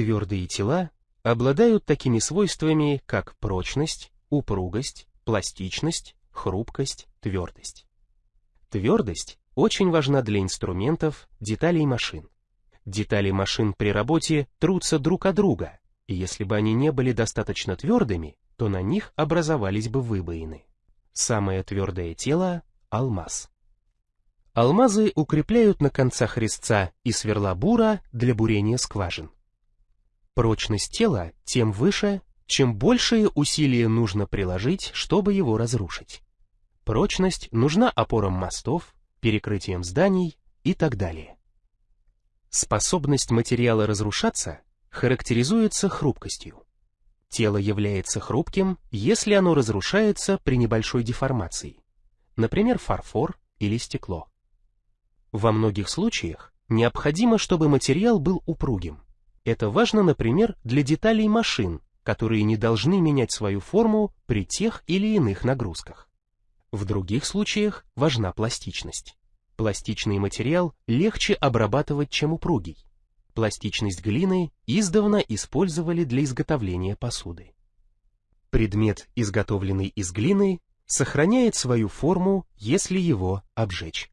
Твердые тела обладают такими свойствами, как прочность, упругость, пластичность, хрупкость, твердость. Твердость очень важна для инструментов, деталей машин. Детали машин при работе трутся друг от друга, и если бы они не были достаточно твердыми, то на них образовались бы выбоины. Самое твердое тело – алмаз. Алмазы укрепляют на концах резца и сверла бура для бурения скважин. Прочность тела тем выше, чем большие усилия нужно приложить, чтобы его разрушить. Прочность нужна опорам мостов, перекрытием зданий и так далее. Способность материала разрушаться характеризуется хрупкостью. Тело является хрупким, если оно разрушается при небольшой деформации, например, фарфор или стекло. Во многих случаях необходимо, чтобы материал был упругим. Это важно, например, для деталей машин, которые не должны менять свою форму при тех или иных нагрузках. В других случаях важна пластичность. Пластичный материал легче обрабатывать, чем упругий. Пластичность глины издавна использовали для изготовления посуды. Предмет, изготовленный из глины, сохраняет свою форму, если его обжечь.